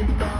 baby girl.